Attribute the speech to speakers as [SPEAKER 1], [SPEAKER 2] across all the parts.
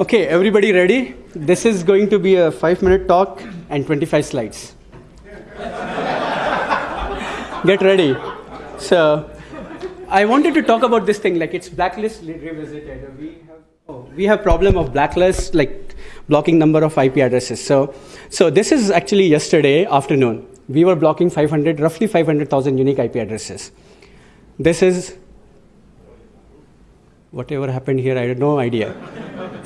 [SPEAKER 1] Okay, everybody ready? This is going to be a five minute talk and 25 slides. Get ready. So, I wanted to talk about this thing like it's blacklist revisited. We have, oh, we have problem of blacklist like blocking number of IP addresses. So, so this is actually yesterday afternoon. We were blocking 500, roughly 500,000 unique IP addresses. This is whatever happened here, I have no idea.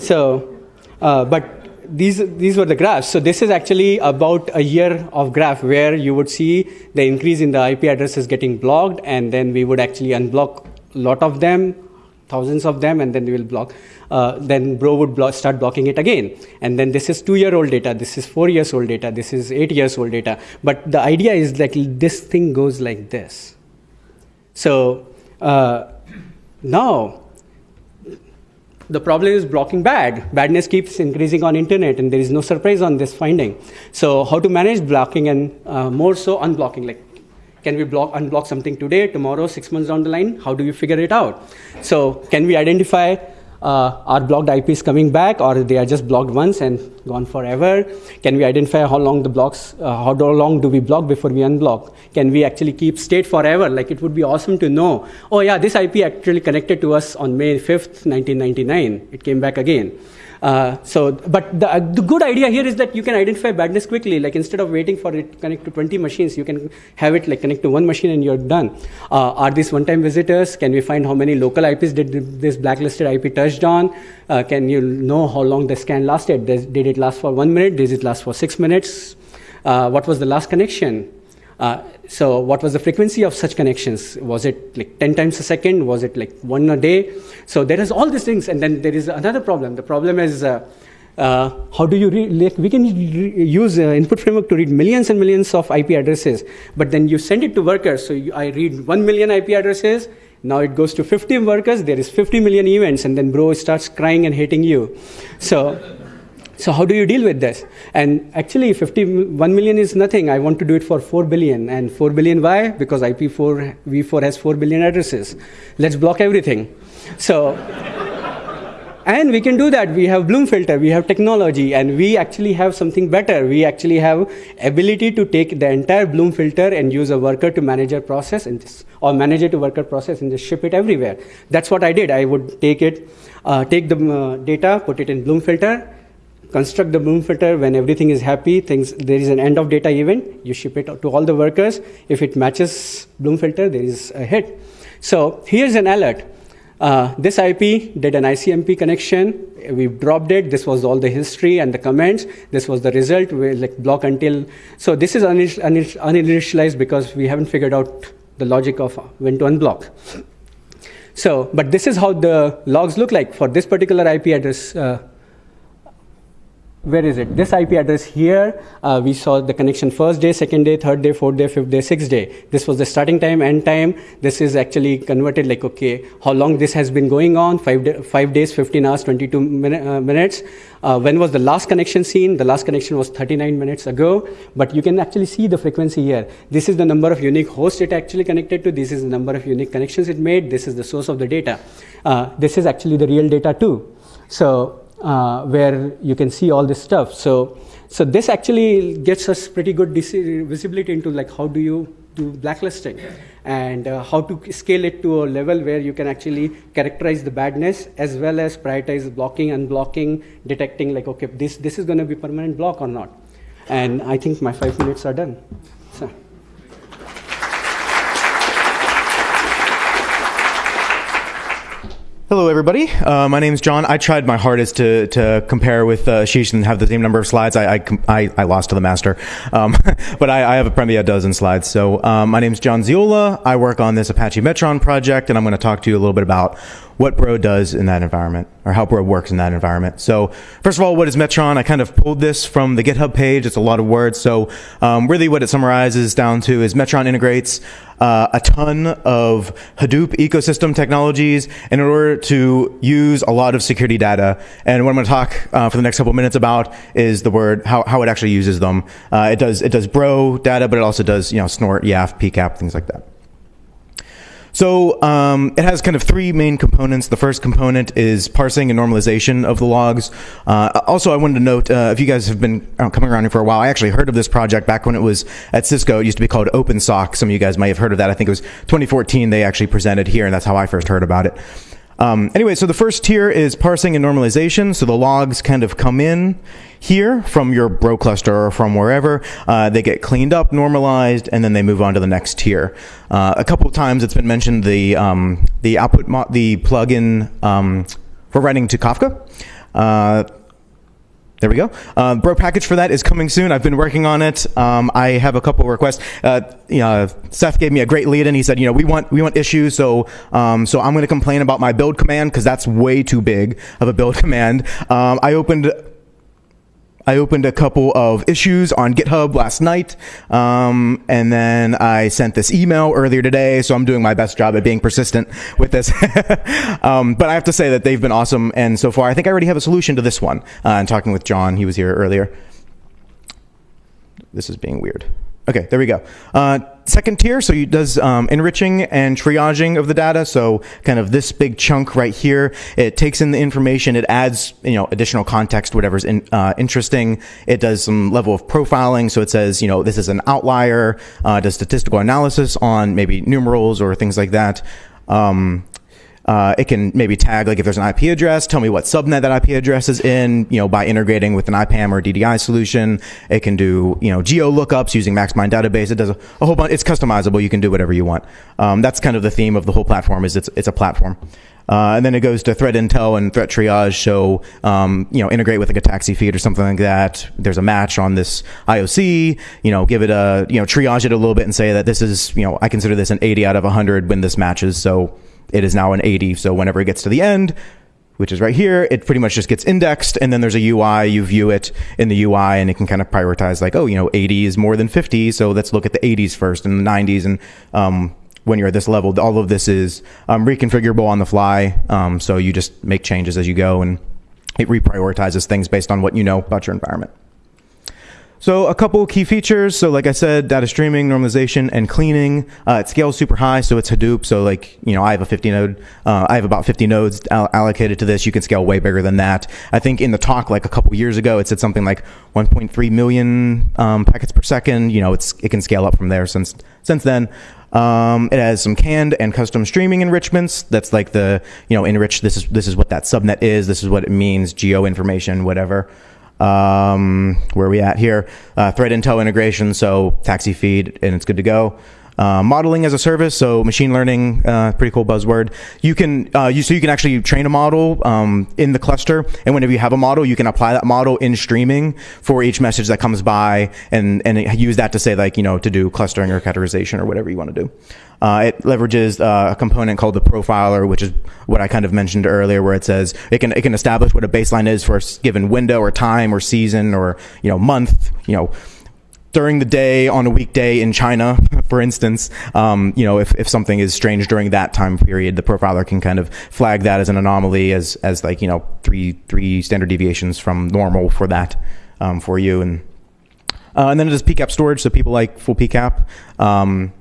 [SPEAKER 1] So, uh, but these, these were the graphs. So this is actually about a year of graph where you would see the increase in the IP addresses getting blocked, and then we would actually unblock a lot of them, thousands of them, and then we will block. Uh, then Bro would block, start blocking it again. And then this is two-year-old data, this is four years old data, this is eight years old data. But the idea is like this thing goes like this. So uh, now the problem is blocking bad. Badness keeps increasing on internet, and there is no surprise on this finding. So how to manage blocking and uh, more so unblocking? Like, can we block unblock something today, tomorrow, six months down the line? How do we figure it out? So can we identify uh, are blocked IPs coming back or they are just blocked once and gone forever? Can we identify how long the blocks, uh, how long do we block before we unblock? Can we actually keep state forever? Like it would be awesome to know, oh yeah, this IP actually connected to us on May 5th, 1999. It came back again. Uh, so, but the, uh, the, good idea here is that you can identify badness quickly. Like instead of waiting for it to connect to 20 machines, you can have it like connect to one machine and you're done. Uh, are these one-time visitors? Can we find how many local IPs did this blacklisted IP touched on? Uh, can you know how long the scan lasted? Did, it last for one minute? Did it last for six minutes? Uh, what was the last connection? Uh, so what was the frequency of such connections? Was it like 10 times a second? Was it like one a day? So there is all these things. And then there is another problem. The problem is uh, uh, how do you like we can use uh, input framework to read millions and millions of IP addresses, but then you send it to workers. So you, I read 1 million IP addresses, now it goes to 50 workers, there is 50 million events, and then bro starts crying and hating you. So so how do you deal with this? And actually, 51 million is nothing. I want to do it for 4 billion. And 4 billion, why? Because IP4, V4 has 4 billion addresses. Let's block everything. So, and we can do that. We have Bloom filter, we have technology, and we actually have something better. We actually have ability to take the entire Bloom filter and use a worker to manager process and just, or manager to worker process and just ship it everywhere. That's what I did. I would take it, uh, take the uh, data, put it in Bloom filter, construct the Bloom filter when everything is happy, things, there is an end of data event, you ship it to all the workers. If it matches Bloom filter, there is a hit. So here's an alert. Uh, this IP did an ICMP connection. We dropped it. This was all the history and the comments. This was the result. We like block until. So this is uninitialized because we haven't figured out the logic of when to unblock. So, but this is how the logs look like for this particular IP address. Uh, where is it? This IP address here, uh, we saw the connection first day, second day, third day, fourth day, fifth day, sixth day. This was the starting time, end time. This is actually converted like, okay, how long this has been going on? Five, day, five days, 15 hours, 22 min uh, minutes. Uh, when was the last connection seen? The last connection was 39 minutes ago, but you can actually see the frequency here. This is the number of unique hosts it actually connected to. This is the number of unique connections it made. This is the source of the data. Uh, this is actually the real data too. So uh, where you can see all this stuff. So, so this actually gets us pretty good visibility into like how do you do blacklisting and uh, how to scale it to a level where you can actually characterize the badness as well as prioritize blocking, and blocking, detecting like, okay, this, this is going to be permanent block or not. And I think my five minutes are done. So.
[SPEAKER 2] Hello, everybody. Uh, my name is John. I tried my hardest to, to compare with uh, Ashish and have the same number of slides. I, I, I, I lost to the master, um, but I, I, have a probably a dozen slides. So um, my name is Jon Zeolla. I work on this Apache Metron project, and I'm going to talk to you a little bit about what Bro does in that environment, or how Bro works in that environment. So first of all, what is Metron? I kind of pulled this from the GitHub page. It's a lot of words. So um, really what it summarizes down to is Metron integrates uh, a ton of Hadoop ecosystem technologies in order to use a lot of security data. And what I'm going to talk uh, for the next couple minutes about is the word, how, how it actually uses them. Uh, it does, it does Bro data, but it also does, you know, Snort, YAF, PCAP, things like that. So um, it has kind of three main components. The first component is parsing and normalization of the logs. Uh, also, I wanted to note uh, if you guys have been uh, coming around here for a while, I actually heard of this project back when it was at Cisco. It used to be called OpenSOC. Some of you guys may have heard of that. I think it was 2014 they actually presented here, and that's how I first heard about it. Um, anyway, so the first tier is parsing and normalization. So the logs kind of come in here from your bro cluster or from wherever. Uh, they get cleaned up, normalized, and then they move on to the next tier. Uh, a couple of times it's been mentioned the um, the output the plugin um, for writing to Kafka. Uh, there we go. Uh, bro package for that is coming soon. I've been working on it. Um, I have a couple requests. Uh, you know, Seth gave me a great lead, and he said, you know, we want we want issues, so um, so I'm going to complain about my build command because that's way too big of a build command. Um, I opened I opened a couple of issues on GitHub last night, um, and then I sent this email earlier today. So I'm doing my best job at being persistent with this. um, but I have to say that they've been awesome, and so far I think I already have a solution to this one. Uh, and talking with John, he was here earlier. This is being weird. Okay, there we go. Uh, second tier, so it does um, enriching and triaging of the data. So kind of this big chunk right here, it takes in the information, it adds you know additional context, whatever's in, uh, interesting. It does some level of profiling, so it says you know this is an outlier, uh, does statistical analysis on maybe numerals or things like that. Um, uh, it can maybe tag like if there's an IP address, tell me what subnet that IP address is in, you know, by integrating with an IPAM or DDI solution. It can do, you know, geo lookups using MaxMind database. It does a, a whole bunch. It's customizable. You can do whatever you want. Um, that's kind of the theme of the whole platform is it's, it's a platform. Uh, and then it goes to threat intel and threat triage. So, um, you know, integrate with like a TAXII feed or something like that. There's a match on this IOC, you know, give it a, you know, triage it a little bit and say that this is, you know, I consider this an 80 out of 100 when this matches. So, it is now an 80. So whenever it gets to the end, which is right here, it pretty much just gets indexed, and then there's a UI. You view it in the UI, and it can kind of prioritize like, oh, you know, 80 is more than 50, so let's look at the 80s first and the 90s. And um, when you're at this level, all of this is um, reconfigurable on the fly. Um, so you just make changes as you go, and it reprioritizes things based on what you know about your environment. So a couple key features. So like I said, data streaming, normalization, and cleaning. Uh, it scales super high, so it's Hadoop. So like you know, I have a 50 node. Uh, I have about 50 nodes all- allocated to this. You can scale way bigger than that. I think in the talk like a couple years ago, it said something like 1.3 million um, packets per second. You know, it's it can scale up from there since since then. Um, it has some canned and custom streaming enrichments. That's like the you know enrich. This is this is what that subnet is. This is what it means. Geo information, whatever. Um, where are we at here? Uh, threat intel integration, so TAXII feed, and it's good to go. Uh, modeling as a service, so machine learning, uh, pretty cool buzzword. You can uh, you so you can actually train a model um, in the cluster, and whenever you have a model, you can apply that model in streaming for each message that comes by, and and use that to say like you know to do clustering or categorization or whatever you want to do. Uh, it leverages uh, a component called the profiler, which is what I kind of mentioned earlier, where it says it can it can establish what a baseline is for a given window or time or season or you know month, you know during the day on a weekday in China, for instance, um, you know, if, if something is strange during that time period, the profiler can kind of flag that as an anomaly, as as like you know three three standard deviations from normal for that um, for you, and uh, and then it does PCAP storage, so people like full PCAP. Um,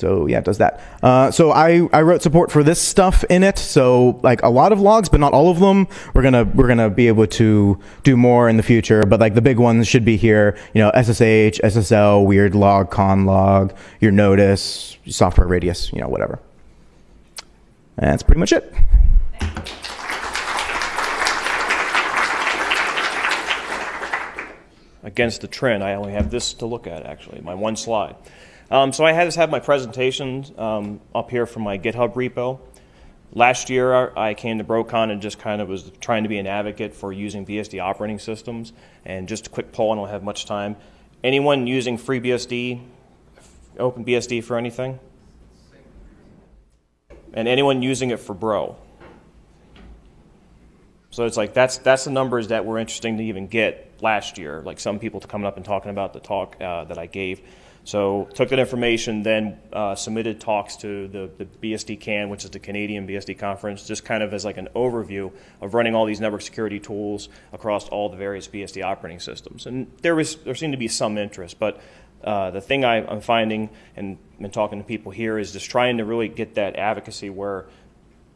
[SPEAKER 2] so yeah, it does that. Uh, so I, I wrote support for this stuff in it. So like a lot of logs, but not all of them. We're gonna we're gonna be able to do more in the future. But like the big ones should be here. You know, SSH, SSL, weird log, con log, your notice, software radius, you know, whatever. That's pretty much it.
[SPEAKER 3] Against the trend, I only have this to look at actually, my one slide. Um, so I had to have my presentation um, up here from my GitHub repo. Last year, I came to BroCon and just kind of was trying to be an advocate for using BSD operating systems. And just a quick poll, I don't have much time. Anyone using FreeBSD, OpenBSD for anything? And anyone using it for Bro? So it's like that's that's the numbers that were interesting to even get last year. Like some people coming up and talking about the talk uh, that I gave. So took that information, then uh, submitted talks to the, the BSDCan, which is the Canadian BSD conference, just kind of as like an overview of running all these network security tools across all the various BSD operating systems. And there was there seemed to be some interest, but uh, the thing I, I'm finding and been talking to people here is just trying to really get that advocacy where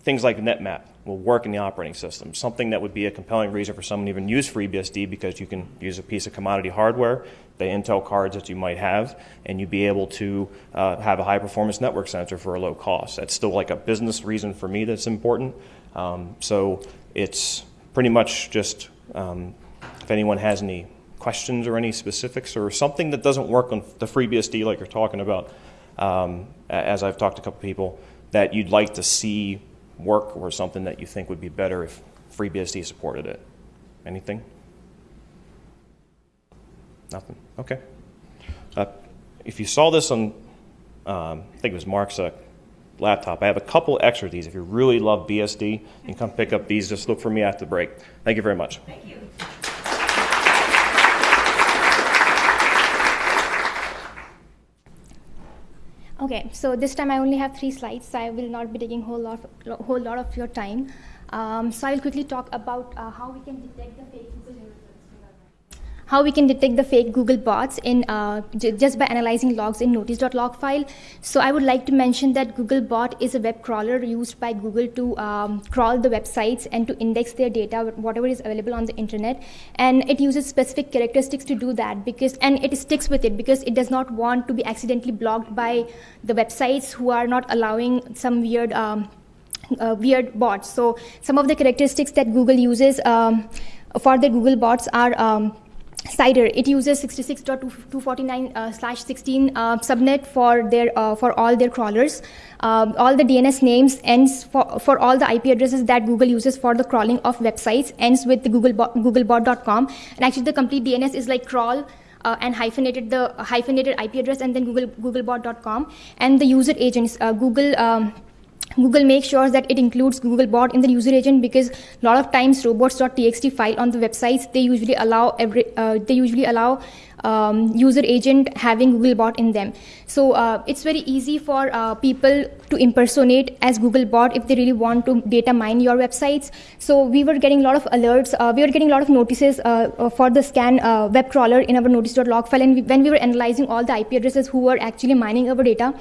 [SPEAKER 3] things like NetMap will work in the operating system. Something that would be a compelling reason for someone to even use FreeBSD because you can use a piece of commodity hardware, the Intel cards that you might have, and you'd be able to uh, have a high performance network center for a low cost. That's still like a business reason for me that's important. Um, so it's pretty much just um, if anyone has any questions or any specifics or something that doesn't work on the FreeBSD like you're talking about, um, as I've talked to a couple people, that you'd like to see work or something that you think would be better if FreeBSD supported it? Anything? Nothing? Okay. Uh, if you saw this on, um, I think it was Mark's uh, laptop, I have a couple extra of these. If you really love BSD, you can come pick up these. Just look for me after the break. Thank you very much.
[SPEAKER 4] Thank you.
[SPEAKER 5] Okay, so this time I only have three slides, so I will not be taking whole lot, whole lot of your time. Um, so I'll quickly talk about uh, how we can detect the fake Google how we can detect the fake Google bots in uh, just by analyzing logs in notice.log file. So I would like to mention that Google bot is a web crawler used by Google to um, crawl the websites and to index their data, whatever is available on the internet. And it uses specific characteristics to do that because, and it sticks with it because it does not want to be accidentally blocked by the websites who are not allowing some weird um, uh, weird bots. So some of the characteristics that Google uses um, for the Google bots are um, CIDR. It uses 66.249 uh, slash 16 uh, subnet for their uh, for all their crawlers. Um, all the DNS names ends for, for all the IP addresses that Google uses for the crawling of websites ends with the Googlebot, googlebot.com. And actually, the complete DNS is like crawl. Uh, and hyphenated the hyphenated IP address and then Google googlebot.com and the user agents uh, Google um, Google makes sure that it includes Googlebot in the user agent because a lot of times robots.txt file on the websites they usually allow every uh, they usually allow um, user agent having Googlebot in them. So uh, it's very easy for uh, people to impersonate as Googlebot if they really want to data mine your websites. So we were getting a lot of alerts. Uh, we were getting a lot of notices uh, uh, for the scan web crawler in our notice.log file. And we, when we were analyzing all the IP addresses who were actually mining our data,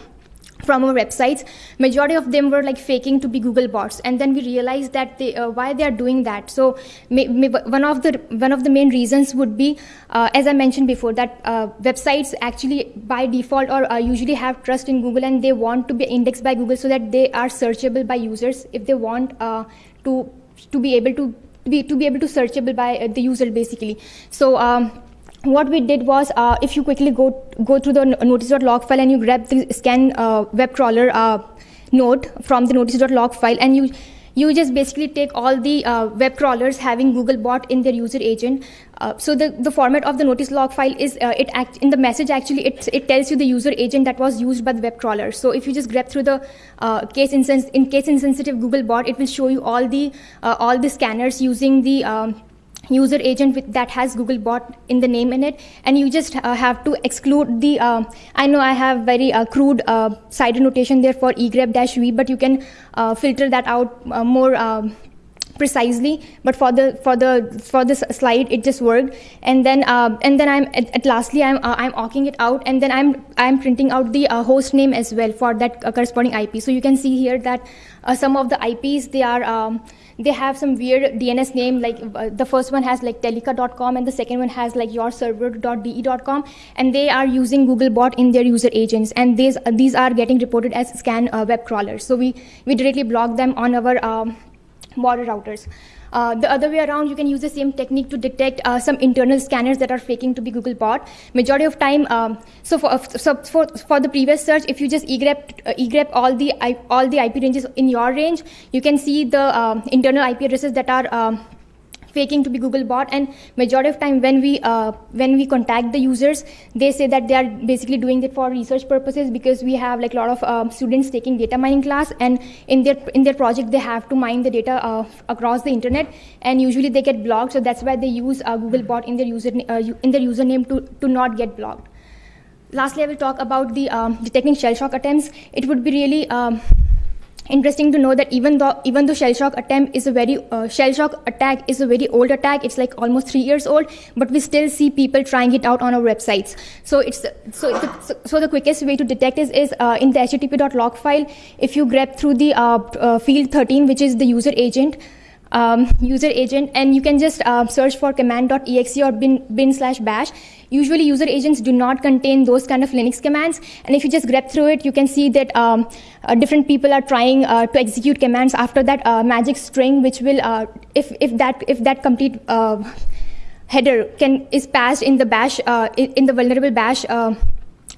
[SPEAKER 5] from our websites majority of them were like faking to be google bots. And then we realized that they uh, why they are doing that. So may, may, one of the one of the main reasons would be uh, as i mentioned before that uh, websites actually by default or uh, usually have trust in google and they want to be indexed by google so that they are searchable by users if they want uh, to to be able to be to be able to searchable by uh, the user basically. So um, what we did was uh, if you quickly go go through the notice.log file and you grab the scan uh, web crawler uh, node from the notice.log file and you you just basically take all the uh, web crawlers having googlebot in their user agent. Uh, so the, the format of the notice log file is uh, it act in the message actually it, it tells you the user agent that was used by the web crawler. So if you just grab through the case instance in case insensitive googlebot it will show you all the all the scanners using the um, user agent with, that has Googlebot in the name in it, and you just uh, have to exclude the. Uh, I know I have very uh, crude uh, CIDR notation there for egrep-v, but you can uh, filter that out uh, more. Um, precisely but for the for the for this slide it just worked. And then uh, and then i'm at, at lastly i'm uh, i'm awking it out and then i'm i'm printing out the uh, host name as well for that corresponding ip so you can see here that some of the ips they are um, they have some weird DNS name, like uh, the first one has like Telica.com and the second one has like yourserver.de.com, and they are using Googlebot in their user agents, and these uh, these are getting reported as scan uh, web crawlers. So we we directly block them on our um, border routers. Uh, the other way around, you can use the same technique to detect uh, some internal scanners that are faking to be Google bot. Majority of time, um, so, for, so for, for the previous search, if you just egrep, uh, egrep all the all the IP ranges in your range, you can see the um, internal IP addresses that are um, faking to be Google bot. And majority of time when we uh, when we contact the users, they say that they are basically doing it for research purposes because we have like a lot of um, students taking data mining class, and in their in their project they have to mine the data uh, across the internet, and usually they get blocked. So that's why they use uh, Google bot in their user uh, in their username to to not get blocked. Lastly, I will talk about the um, detecting shell shock attempts. It would be really um, interesting to know that even though even though shell shock attempt is a very uh, shell shock attack is a very old attack it's like almost three years old but we still see people trying it out on our websites. So it's so the, so, the quickest way to detect is, is uh, in the http.log file if you grep through the uh, uh field 13 which is the user agent um, user agent and you can just uh, search for command.exe or bin, bin slash bash Usually user agents do not contain those kind of Linux commands. And if you just grep through it, you can see that um, uh, different people are trying uh, to execute commands after that uh, magic string, which will, uh, if, if, that, if that complete uh, header can, is passed in the bash, in the vulnerable bash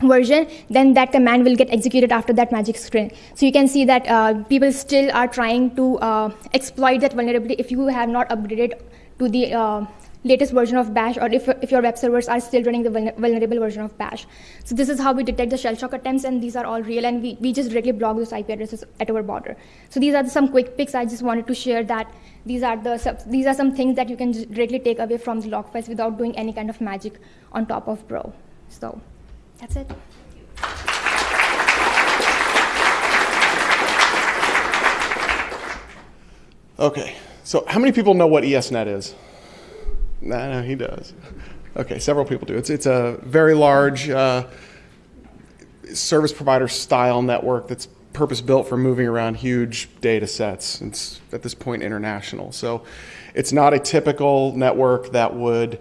[SPEAKER 5] version, then that command will get executed after that magic string. So you can see that uh, people still are trying to uh, exploit that vulnerability if you have not upgraded to the uh, latest version of bash or if, if your web servers are still running the vulnerable version of bash. So this is how we detect the shell shock attempts and these are all real and we, we just directly block those IP addresses at our border. So these are some quick picks. I just wanted to share that these are, the, these are some things that you can directly take away from the log files without doing any kind of magic on top of Bro. So that's it.
[SPEAKER 4] Okay, so how many people know what ESNet is? No, no, he does. Okay, several people do. It's, it's a very large uh, service provider style network that's purpose built for moving around huge data sets. It's at this point international. So it's not a typical network that would,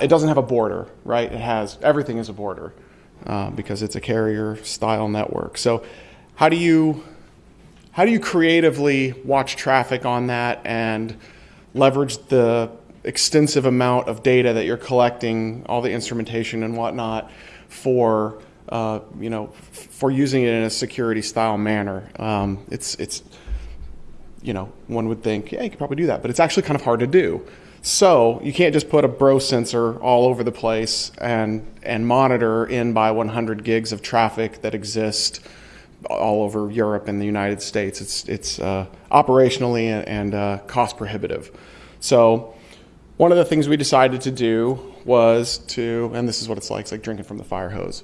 [SPEAKER 4] it doesn't have a border, right? It has, everything is a border uh, because it's a carrier style network. So how do you, how do you creatively watch traffic on that and leverage the extensive amount of data that you're collecting, all the instrumentation and whatnot, for uh, you know for using it in a security style manner. Um, it's it's you know one would think yeah you could probably do that, but it's actually kind of hard to do. So you can't just put a bro sensor all over the place and and monitor in by 100 gigs of traffic that exist all over Europe and the United States. It's it's uh, operationally and, and uh, cost prohibitive. So one of the things we decided to do was to, and this is what it's like, it's like drinking from the fire hose.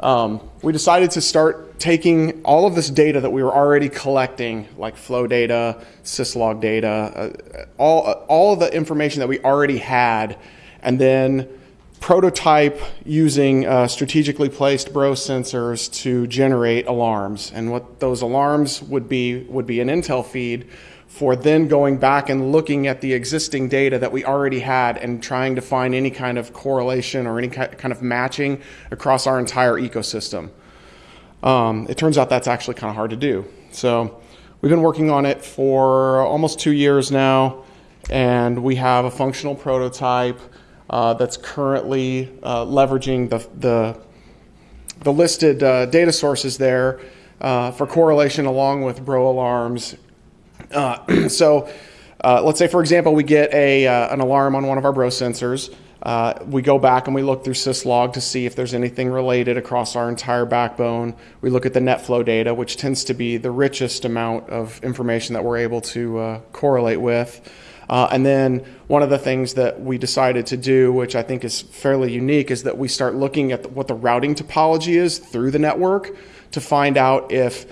[SPEAKER 4] Um, we decided to start taking all of this data that we were already collecting, like flow data, syslog data, uh, all, all of the information that we already had, and then prototype using uh, strategically placed bro sensors to generate alarms. And what those alarms would be would be an Intel feed for then going back and looking at the existing data that we already had and trying to find any kind of correlation or any kind of matching across our entire ecosystem. Um, it turns out that's actually kind of hard to do. So we've been working on it for almost two years now, and we have a functional prototype uh, that's currently uh, leveraging the, the, the listed uh, data sources there uh, for correlation along with bro alarms uh, so uh, let's say, for example, we get a, uh, an alarm on one of our bro sensors. Uh, we go back and we look through syslog to see if there's anything related across our entire backbone. We look at the NetFlow data, which tends to be the richest amount of information that we're able to uh, correlate with. Uh, and then one of the things that we decided to do, which I think is fairly unique, is that we start looking at the, what the routing topology is through the network to find out if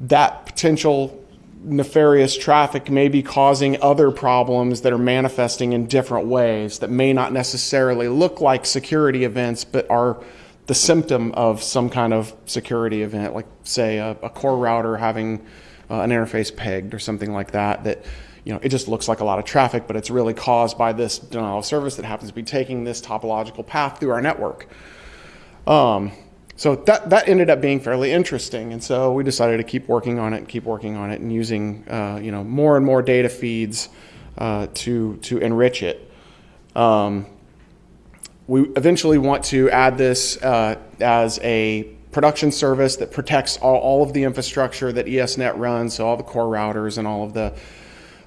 [SPEAKER 4] that potential nefarious traffic may be causing other problems that are manifesting in different ways that may not necessarily look like security events, but are the symptom of some kind of security event, like say a, a core router having uh, an interface pegged or something like that. That you know it just looks like a lot of traffic, but it's really caused by this denial of service that happens to be taking this topological path through our network. Um, so that, that ended up being fairly interesting. And so we decided to keep working on it and keep working on it and using uh, you know, more and more data feeds uh, to, to enrich it. Um, we eventually want to add this uh, as a production service that protects all, all of the infrastructure that ESNet runs, so all the core routers and all of the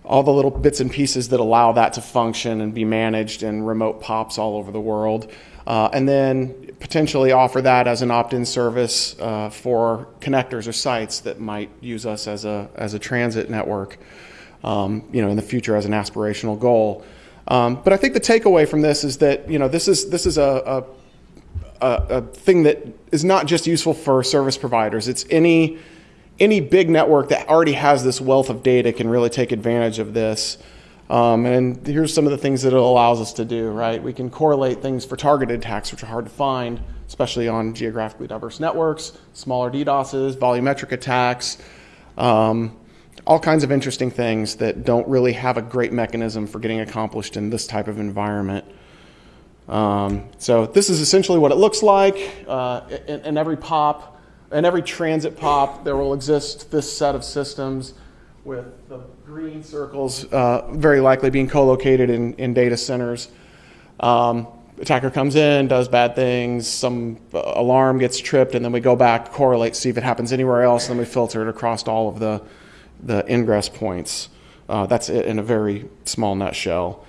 [SPEAKER 4] all the little bits and pieces that allow that to function and be managed in remote POPs all over the world. Uh, and then potentially offer that as an opt-in service uh, for connectors or sites that might use us as a as a transit network, um, you know, in the future as an aspirational goal. Um, but I think the takeaway from this is that you know this is this is a, a, a thing that is not just useful for service providers. It's any any big network that already has this wealth of data can really take advantage of this. Um, and here's some of the things that it allows us to do, right? We can correlate things for targeted attacks, which are hard to find, especially on geographically diverse networks, smaller DDoSes, volumetric attacks, um, all kinds of interesting things that don't really have a great mechanism for getting accomplished in this type of environment. Um, so this is essentially what it looks like. Uh, in, in every POP, in every transit POP, there will exist this set of systems with the green circles uh, very likely being co-located in, in data centers. Um, attacker comes in, does bad things, some uh, alarm gets tripped, and then we go back, correlate, see if it happens anywhere else, and then we filter it across all of the, the ingress points. Uh, that's it in a very small nutshell.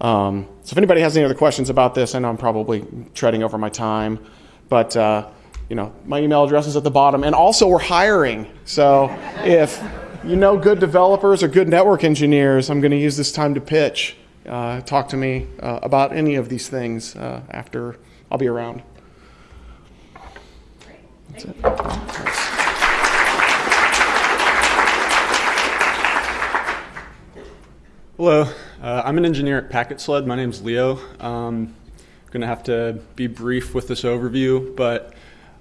[SPEAKER 4] Um, so if anybody has any other questions about this, I know I'm probably treading over my time, but uh, you know my email address is at the bottom, and also we're hiring. So if you know good developers or good network engineers, I'm going to use this time to pitch. Uh, talk to me uh, about any of these things uh, after I'll be around. That's it.
[SPEAKER 6] Hello, uh, I'm an engineer at PacketSled. My name's Leo. Um, I'm going to have to be brief with this overview, but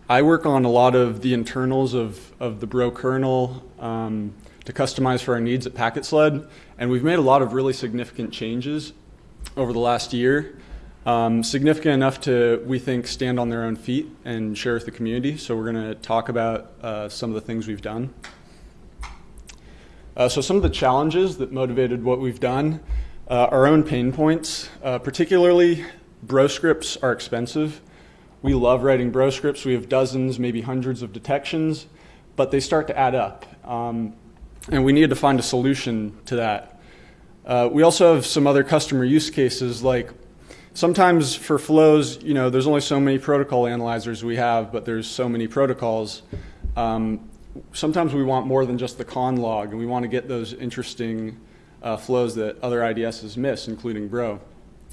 [SPEAKER 6] I work on a lot of the internals of, of the Bro kernel um, to customize for our needs at PacketSled, and we've made a lot of really significant changes over the last year. Um, significant enough to, we think, stand on their own feet and share with the community. So we're going to talk about uh, some of the things we've done. Uh, so some of the challenges that motivated what we've done, uh, our own pain points, uh, particularly bro scripts are expensive. We love writing bro scripts. We have dozens, maybe hundreds of detections, but they start to add up. Um, and we needed to find a solution to that. Uh, we also have some other customer use cases like sometimes for flows, you know, there's only so many protocol analyzers we have, but there's so many protocols. Um, sometimes we want more than just the con log, and we want to get those interesting uh, flows that other IDSs miss, including Bro.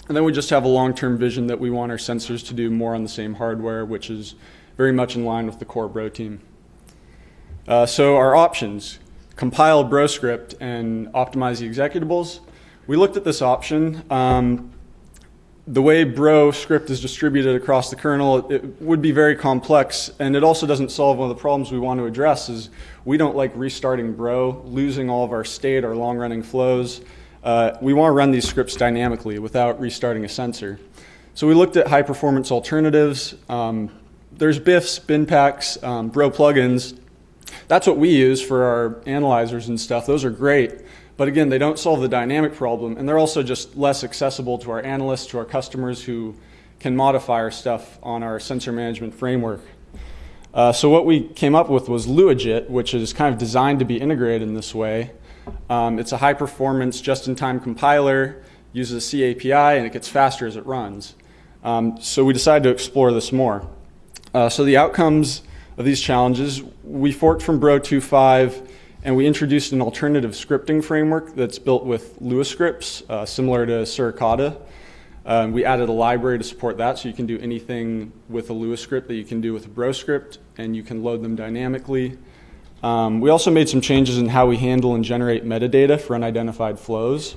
[SPEAKER 6] And then we just have a long-term vision that we want our sensors to do more on the same hardware, which is very much in line with the core Bro team. Uh, so our options, compile Bro script and optimize the executables. We looked at this option. Um, the way Bro script is distributed across the kernel, it would be very complex, and it also doesn't solve one of the problems we want to address is we don't like restarting Bro, losing all of our state, our long-running flows. Uh, we want to run these scripts dynamically without restarting a sensor. So we looked at high-performance alternatives. Um, there's BIFs, BinPACs, um, Bro plugins. That's what we use for our analyzers and stuff. Those are great. But again, they don't solve the dynamic problem, and they're also just less accessible to our analysts, to our customers who can modify our stuff on our sensor management framework. Uh, so what we came up with was Luajit, which is kind of designed to be integrated in this way. Um, it's a high-performance, just-in-time compiler, uses a CAPI, and it gets faster as it runs. Um, so we decided to explore this more. Uh, so the outcomes of these challenges, we forked from Bro 2.5 and we introduced an alternative scripting framework that's built with Lua scripts, uh, similar to Suricata. Um, we added a library to support that, so you can do anything with a Lua script that you can do with a Bro script, and you can load them dynamically. Um, we also made some changes in how we handle and generate metadata for unidentified flows.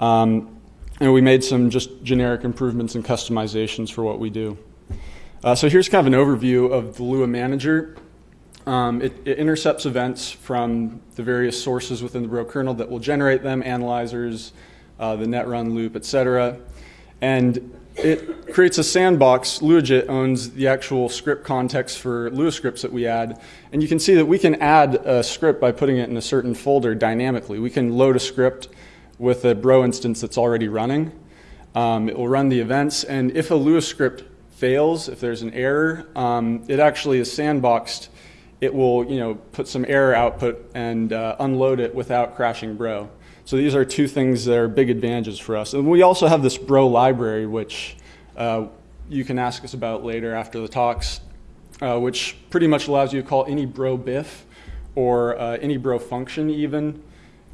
[SPEAKER 6] Um, and we made some just generic improvements and customizations for what we do. Uh, so here's kind of an overview of the Lua Manager. Um, it, it, intercepts events from the various sources within the Bro kernel that will generate them, analyzers, uh, the netrun loop, etc. And it creates a sandbox. Luajit owns the actual script context for Lua scripts that we add. And you can see that we can add a script by putting it in a certain folder dynamically. We can load a script with a Bro instance that's already running. Um, it will run the events. And if a Lua script fails, if there's an error, um, it actually is sandboxed it will you know put some error output and uh, unload it without crashing Bro. So these are two things that are big advantages for us. And we also have this Bro library, which uh, you can ask us about later after the talks, uh, which pretty much allows you to call any Bro BIF or uh, any Bro function even,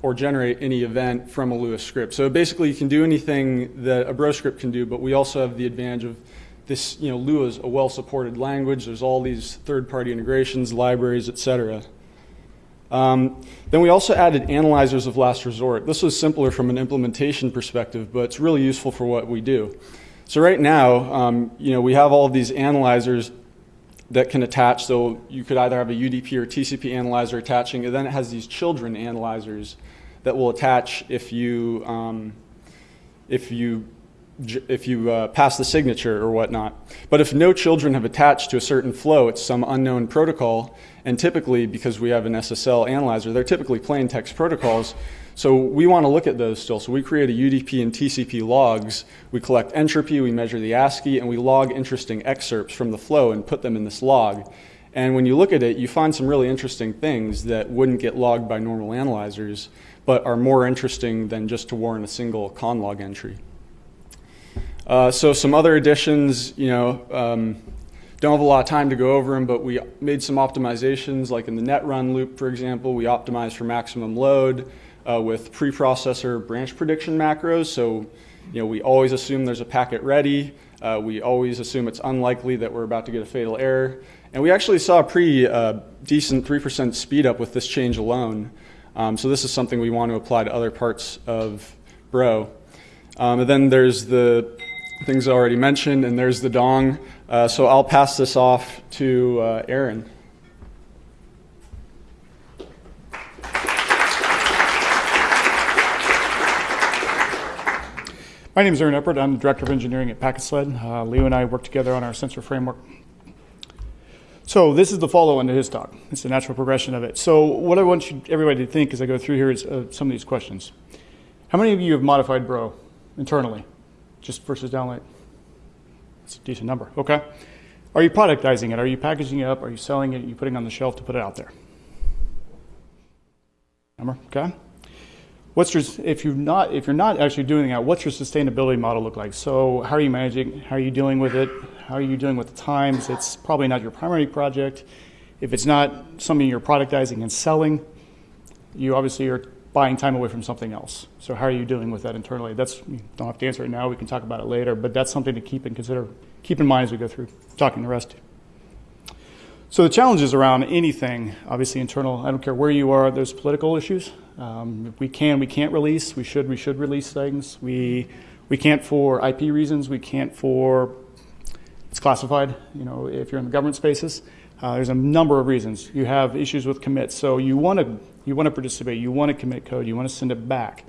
[SPEAKER 6] or generate any event from a Lua script. So basically you can do anything that a Bro script can do, but we also have the advantage of this, you know, Lua is a well-supported language. There's all these third-party integrations, libraries, etc. Um, then we also added analyzers of last resort. This was simpler from an implementation perspective, but it's really useful for what we do. So right now, um, you know, we have all of these analyzers that can attach. So you could either have a UDP or TCP analyzer attaching, and then it has these children analyzers that will attach if you um, if you if you uh, pass the signature or whatnot. But if no children have attached to a certain flow, it's some unknown protocol. And typically, because we have an SSL analyzer, they're typically plain text protocols. So we want to look at those still. So we create a UDP and TCP logs. We collect entropy, we measure the ASCII, and we log interesting excerpts from the flow and put them in this log. And when you look at it, you find some really interesting things that wouldn't get logged by normal analyzers, but are more interesting than just to warrant a single conlog entry. Uh, so some other additions, you know, um, don't have a lot of time to go over them, but we made some optimizations, like in the net run loop, for example, we optimized for maximum load uh, with preprocessor branch prediction macros. So, you know, we always assume there's a packet ready. Uh, we always assume it's unlikely that we're about to get a fatal error. And we actually saw a pretty uh, decent 3% speed up with this change alone. Um, so this is something we want to apply to other parts of Bro. Um, and then there's the things already mentioned, and there's the dong. Uh, so I'll pass this off to uh, Aaron.
[SPEAKER 7] My name is Aaron Eppert. I'm the Director of Engineering at PacketSled. Uh, Leo and I work together on our sensor framework. So this is the follow-on to his talk. It's the natural progression of it. So what I want you, everybody to think as I go through here is uh, some of these questions. How many of you have modified Bro internally? Just versus downlight? It's a decent number. Okay. Are you productizing it? Are you packaging it up? Are you selling it? Are you putting it on the shelf to put it out there? Number. Okay. What's your if you're not if you're not actually doing that? What's your sustainability model look like? So how are you managing? How are you dealing with it? How are you dealing with the times? It's probably not your primary project. If it's not something you're productizing and selling, you obviously are buying time away from something else. So how are you dealing with that internally? That's you don't have to answer it now. We can talk about it later, but that's something to keep and consider, keep in mind as we go through talking the rest. So the challenges around anything, obviously internal. I don't care where you are. There's political issues. Um, we can, we can't release. We should, we should release things. We we can't for IP reasons. We can't for it's classified. You know, if you're in the government spaces. Uh, there's a number of reasons. You have issues with commits, so you want to you want to participate, you want to commit code, you want to send it back,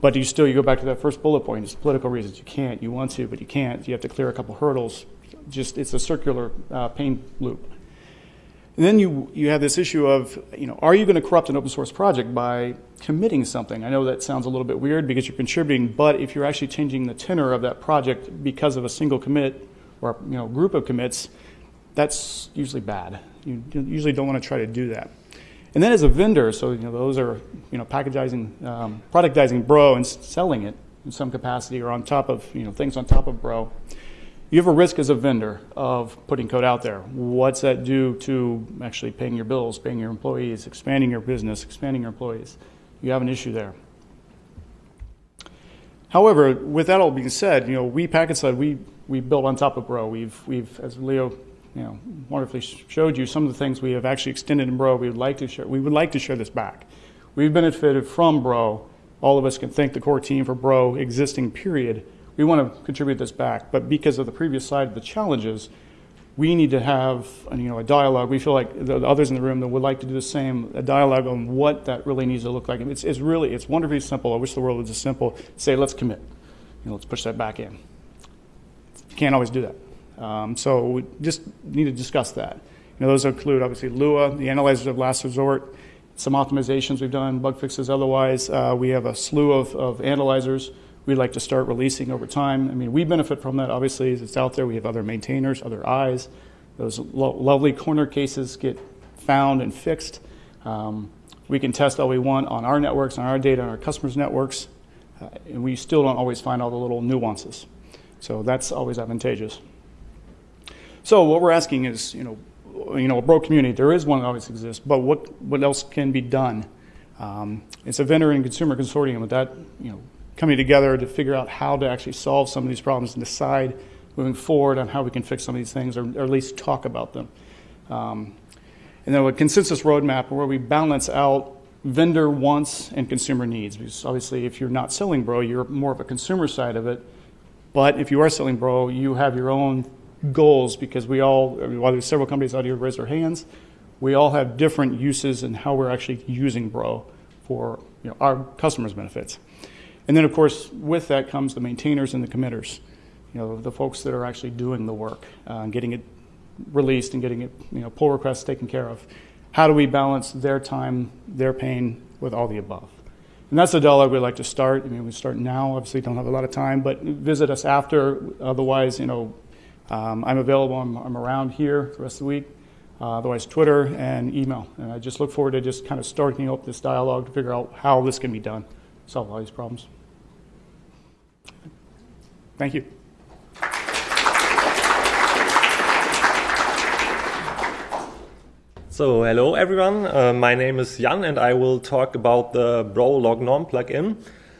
[SPEAKER 7] but you still you go back to that first bullet point. It's political reasons. You can't. You want to, but you can't. You have to clear a couple hurdles. Just it's a circular uh, pain loop. And then you you have this issue of you know are you going to corrupt an open source project by committing something? I know that sounds a little bit weird because you're contributing, but if you're actually changing the tenor of that project because of a single commit or you know group of commits that's usually bad. You usually don't want to try to do that. And then as a vendor, so you know those are you know packaging, um, productizing Bro and selling it in some capacity or on top of you know things on top of Bro. You have a risk as a vendor of putting code out there. What's that do to actually paying your bills, paying your employees, expanding your business, expanding your employees? You have an issue there. However, with that all being said, you know we PacketSled we we built on top of Bro. We've we've as Leo you know, wonderfully showed you some of the things we have actually extended in Bro. We would like to share. We would like to share this back. We've benefited from Bro. All of us can thank the core team for Bro existing. Period. We want to contribute this back, but because of the previous slide of the challenges, we need to have uh, you know a dialogue. We feel like the others in the room that would like to do the same, a dialogue on what that really needs to look like. It's, it's really it's wonderfully simple. I wish the world was as simple. Say let's commit. You know, let's push that back in. You can't always do that. Um, so we just need to discuss that. You know, those include obviously Lua, the analyzers of last resort, some optimizations we've done, bug fixes otherwise. Uh, we have a slew of, of analyzers we'd like to start releasing over time. I mean, we benefit from that, obviously, as it's out there. We have other maintainers, other eyes. Those lo lovely corner cases get found and fixed. Um, we can test all we want on our networks, on our data, on our customers' networks, uh, and we still don't always find all the little nuances. So that's always advantageous. So what we're asking is, you know, you know, a bro community, there is one that always exists, but what, what else can be done? Um, it's a vendor and consumer consortium with that, you know, coming together to figure out how to actually solve some of these problems and decide moving forward on how we can fix some of these things or, or at least talk about them. Um, And then a consensus roadmap where we balance out vendor wants and consumer needs. Because obviously, if you're not selling Bro, you're more of a consumer side of it. But if you are selling Bro, you have your own goals because we all, while there's several companies out here raise their hands, we all have different uses and how we're actually using Bro for you know, our customers' benefits. And then, of course, with that comes the maintainers and the committers, you know, the folks that are actually doing the work, uh, getting it released and getting it, you know, pull requests taken care of. How do we balance their time, their pain with all the above? And that's the dialogue we like to start. I mean, we start now. Obviously, don't have a lot of time, but visit us after. Otherwise, you know, um, I'm available. I'm, I'm, around here the rest of the week. Uh, otherwise, Twitter and email. And I just look forward to just kind of starting up this dialogue to figure out how this can be done, solve all these problems. Thank you.
[SPEAKER 8] So hello everyone, uh, my name is Jan and I will talk about the Bro Lognorm plugin,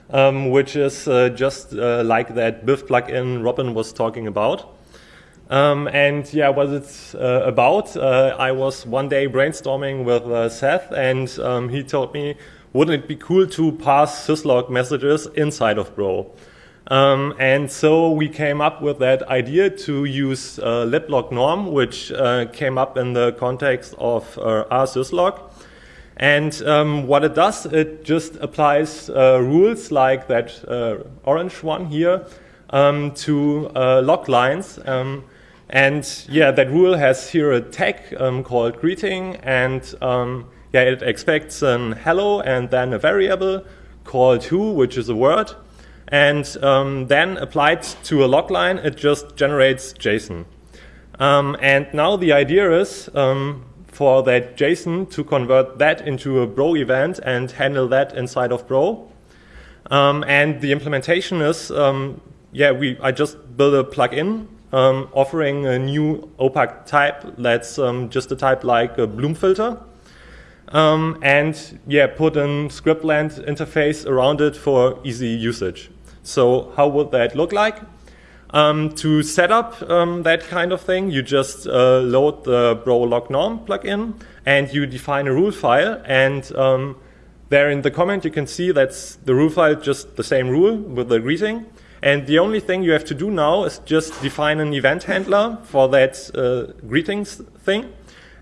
[SPEAKER 8] um, which is uh, just uh, like that BIF plugin Robin was talking about. Um, and yeah, what it's uh, about, uh, I was one day brainstorming with uh, Seth and um, he told me, wouldn't it be cool to pass syslog messages inside of Bro? Um, and so we came up with that idea to use uh, liblognorm, which uh, came up in the context of uh, rsyslog. And um, what it does, it just applies uh, rules like that uh, orange one here um, to uh, log lines. Um, and yeah, that rule has here a tag um, called greeting, and um, yeah, it expects an hello and then a variable called who, which is a word. And um, then applied to a log line, it just generates JSON. Um, and now the idea is um, for that JSON to convert that into a Bro event and handle that inside of Bro. Um, and the implementation is, um, yeah, we I just built a plugin um, offering a new opaque type that's just a type like a Bloom filter. and yeah, put a scriptland interface around it for easy usage. So how would that look like? Um, to set up um, that kind of thing, you just uh, load the Bro log norm plugin and you define a rule file. And um, there in the comment, you can see that's the rule file, just the same rule with the greeting. And the only thing you have to do now is just define an event handler for that uh, greetings thing.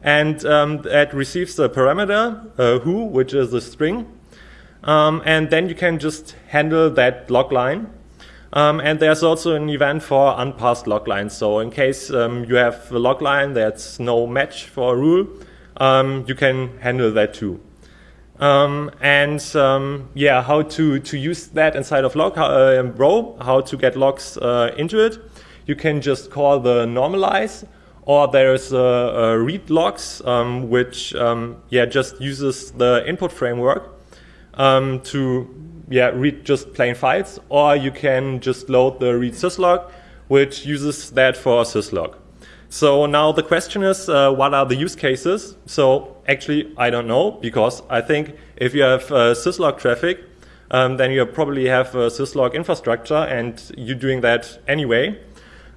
[SPEAKER 8] And um, that receives the parameter uh, who, which is a string. Um, and then you can just handle that log line. Um, and there's also an event for unpassed log lines. So in case um, you have a log line that's no match for a rule, um, you can handle that too. Um, and um, yeah, how to, to use that inside of log uh, Bro, how to get logs uh, into it. You can just call the normalize, or there's a, a read logs, which yeah just uses the input framework um, to yeah, read just plain files, or you can just load the read syslog, which uses that for syslog. So now the question is, uh, what are the use cases? So actually, I don't know, because I think if you have uh, syslog traffic, um, then you probably have a syslog infrastructure, and you're doing that anyway.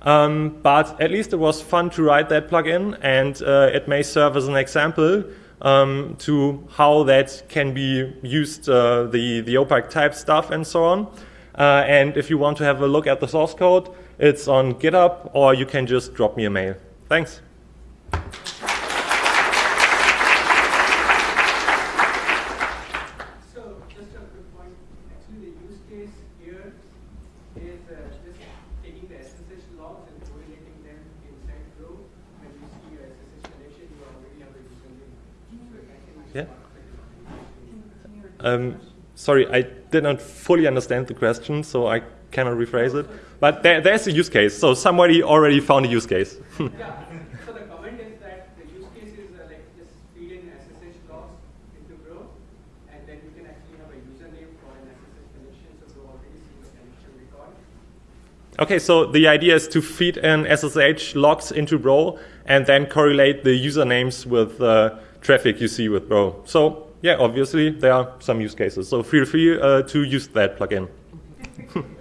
[SPEAKER 8] Um, but at least it was fun to write that plugin, and uh, it may serve as an example um, to how that can be used, uh, the, the opaque type stuff and so on. Uh, and if you want to have a look at the source code, it's on GitHub, or you can just drop me a mail. Thanks. Um, sorry, I did not fully understand the question, so I cannot rephrase it. But there, there's a use case, so somebody already found a use case.
[SPEAKER 9] yeah. So the comment is that the use case is uh, like just feed in SSH logs into Bro, and then you can actually have a username for an SSH connection, so Bro already sees the connection record.
[SPEAKER 8] Okay, so the idea is to feed in SSH logs into Bro and then correlate the usernames with the uh, traffic you see with Bro. So yeah, obviously there are some use cases. So feel free uh, to use that plugin.